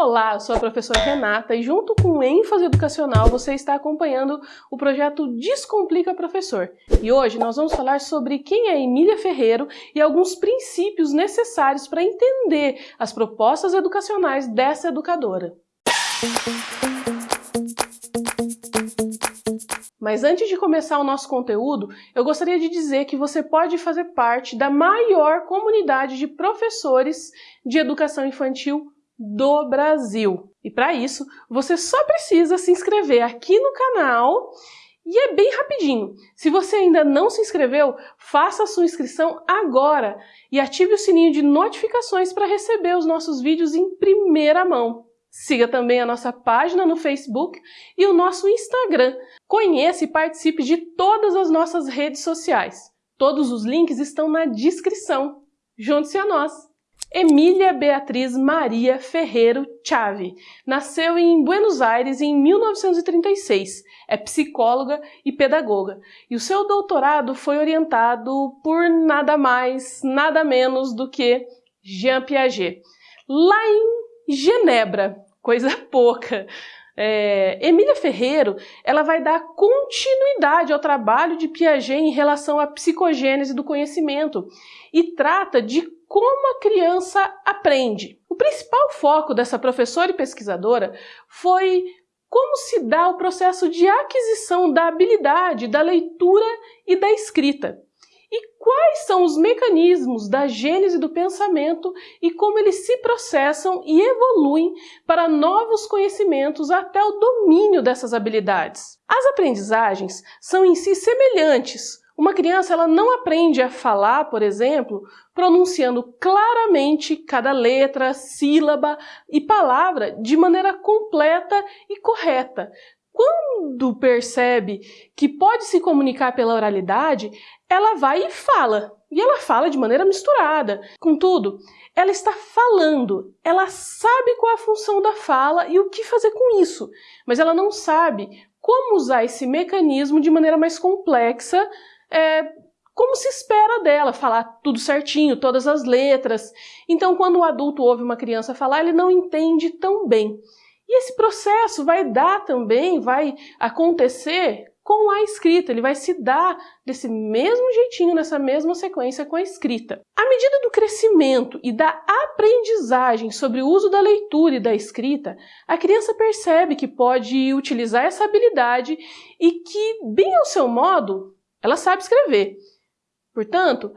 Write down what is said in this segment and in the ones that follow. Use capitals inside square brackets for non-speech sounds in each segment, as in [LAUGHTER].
Olá, eu sou a professora Renata e junto com ênfase educacional você está acompanhando o projeto Descomplica Professor. E hoje nós vamos falar sobre quem é Emília Ferreiro e alguns princípios necessários para entender as propostas educacionais dessa educadora. Mas antes de começar o nosso conteúdo, eu gostaria de dizer que você pode fazer parte da maior comunidade de professores de educação infantil do Brasil. E para isso, você só precisa se inscrever aqui no canal e é bem rapidinho. Se você ainda não se inscreveu, faça a sua inscrição agora e ative o sininho de notificações para receber os nossos vídeos em primeira mão. Siga também a nossa página no Facebook e o nosso Instagram. Conheça e participe de todas as nossas redes sociais. Todos os links estão na descrição. Junte-se a nós! Emília Beatriz Maria Ferreiro Chave nasceu em Buenos Aires em 1936. É psicóloga e pedagoga, e o seu doutorado foi orientado por nada mais, nada menos do que Jean Piaget, lá em Genebra, coisa [LAUGHS] pouca. É, Emília Ferreiro ela vai dar continuidade ao trabalho de Piaget em relação à psicogênese do conhecimento e trata de como a criança aprende. O principal foco dessa professora e pesquisadora foi como se dá o processo de aquisição da habilidade da leitura e da escrita. E quais são os mecanismos da gênese do pensamento e como eles se processam e evoluem para novos conhecimentos até o domínio dessas habilidades. As aprendizagens são em si semelhantes, uma criança ela não aprende a falar, por exemplo, pronunciando claramente cada letra, sílaba e palavra de maneira completa e correta. Quando percebe que pode se comunicar pela oralidade, ela vai e fala. E ela fala de maneira misturada. Contudo, ela está falando, ela sabe qual a função da fala e o que fazer com isso, mas ela não sabe como usar esse mecanismo de maneira mais complexa é, como se espera dela, falar tudo certinho, todas as letras. Então, quando o adulto ouve uma criança falar, ele não entende tão bem. E esse processo vai dar também, vai acontecer com a escrita, ele vai se dar desse mesmo jeitinho, nessa mesma sequência com a escrita. À medida do crescimento e da aprendizagem sobre o uso da leitura e da escrita, a criança percebe que pode utilizar essa habilidade e que, bem ao seu modo, ela sabe escrever. Portanto,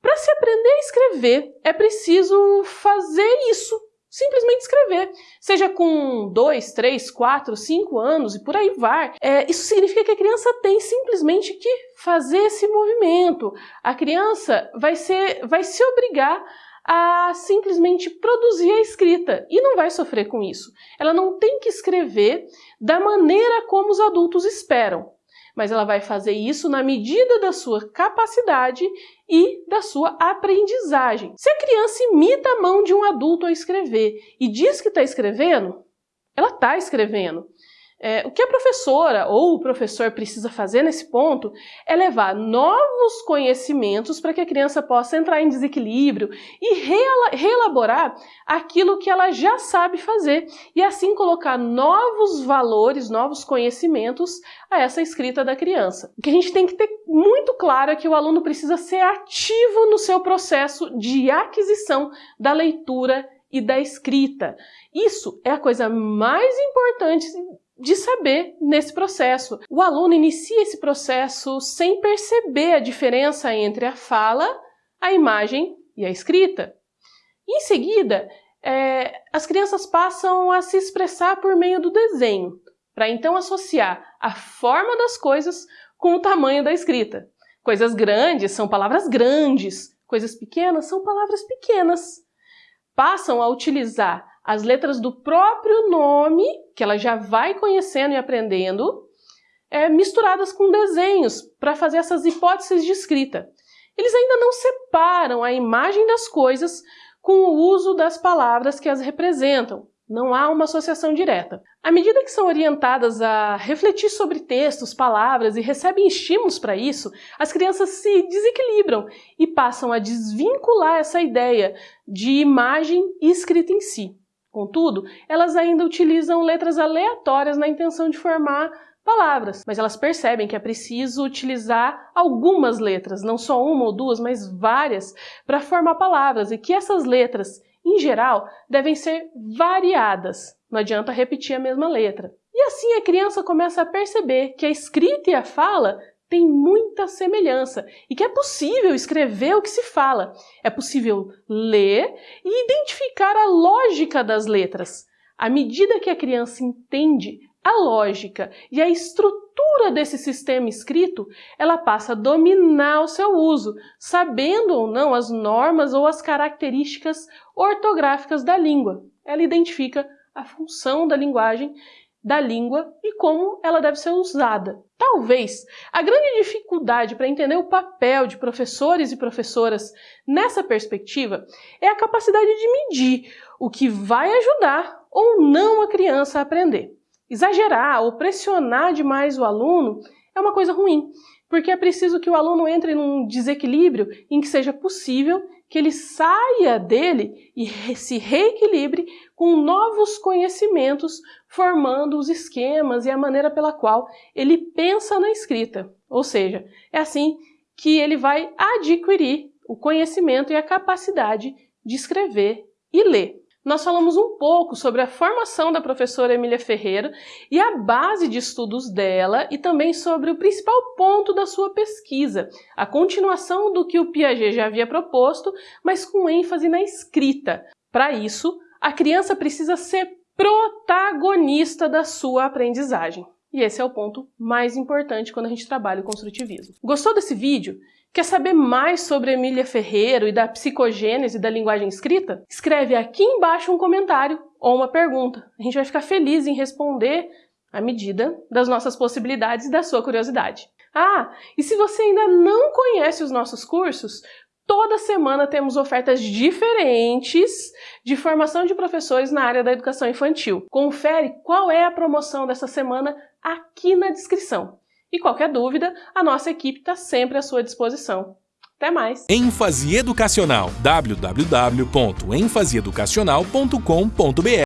para se aprender a escrever, é preciso fazer isso, simplesmente escrever. Seja com dois, três, quatro, cinco anos e por aí vai. É, isso significa que a criança tem simplesmente que fazer esse movimento. A criança vai, ser, vai se obrigar a simplesmente produzir a escrita e não vai sofrer com isso. Ela não tem que escrever da maneira como os adultos esperam mas ela vai fazer isso na medida da sua capacidade e da sua aprendizagem. Se a criança imita a mão de um adulto a escrever e diz que está escrevendo, ela está escrevendo. É, o que a professora ou o professor precisa fazer nesse ponto é levar novos conhecimentos para que a criança possa entrar em desequilíbrio e reelaborar aquilo que ela já sabe fazer e assim colocar novos valores, novos conhecimentos a essa escrita da criança. O que a gente tem que ter muito claro é que o aluno precisa ser ativo no seu processo de aquisição da leitura e da escrita. Isso é a coisa mais importante de saber nesse processo. O aluno inicia esse processo sem perceber a diferença entre a fala, a imagem e a escrita. Em seguida, é, as crianças passam a se expressar por meio do desenho, para então associar a forma das coisas com o tamanho da escrita. Coisas grandes são palavras grandes, coisas pequenas são palavras pequenas. Passam a utilizar as letras do próprio nome, que ela já vai conhecendo e aprendendo, é, misturadas com desenhos para fazer essas hipóteses de escrita. Eles ainda não separam a imagem das coisas com o uso das palavras que as representam. Não há uma associação direta. À medida que são orientadas a refletir sobre textos, palavras e recebem estímulos para isso, as crianças se desequilibram e passam a desvincular essa ideia de imagem e escrita em si. Contudo, elas ainda utilizam letras aleatórias na intenção de formar palavras, mas elas percebem que é preciso utilizar algumas letras, não só uma ou duas, mas várias, para formar palavras e que essas letras, em geral, devem ser variadas. Não adianta repetir a mesma letra. E assim a criança começa a perceber que a escrita e a fala têm muita semelhança e que é possível escrever o que se fala. É possível ler e identificar a lógica das letras. À medida que a criança entende a lógica e a estrutura desse sistema escrito, ela passa a dominar o seu uso, sabendo ou não as normas ou as características ortográficas da língua. Ela identifica a função da linguagem, da língua e como ela deve ser usada. Talvez a grande dificuldade para entender o papel de professores e professoras nessa perspectiva é a capacidade de medir o que vai ajudar ou não a criança a aprender. Exagerar ou pressionar demais o aluno é uma coisa ruim, porque é preciso que o aluno entre num desequilíbrio em que seja possível que ele saia dele e se reequilibre com novos conhecimentos, formando os esquemas e a maneira pela qual ele pensa na escrita. Ou seja, é assim que ele vai adquirir o conhecimento e a capacidade de escrever e ler nós falamos um pouco sobre a formação da professora Emília Ferreira e a base de estudos dela e também sobre o principal ponto da sua pesquisa, a continuação do que o Piaget já havia proposto, mas com ênfase na escrita. Para isso, a criança precisa ser protagonista da sua aprendizagem. E esse é o ponto mais importante quando a gente trabalha o construtivismo. Gostou desse vídeo? Quer saber mais sobre Emília Ferreiro e da psicogênese da linguagem escrita? Escreve aqui embaixo um comentário ou uma pergunta. A gente vai ficar feliz em responder à medida das nossas possibilidades e da sua curiosidade. Ah, e se você ainda não conhece os nossos cursos, toda semana temos ofertas diferentes de formação de professores na área da educação infantil. Confere qual é a promoção dessa semana aqui na descrição. E qualquer dúvida, a nossa equipe está sempre à sua disposição. Até mais! ênfase educacional www.enfaseeducacional.com.br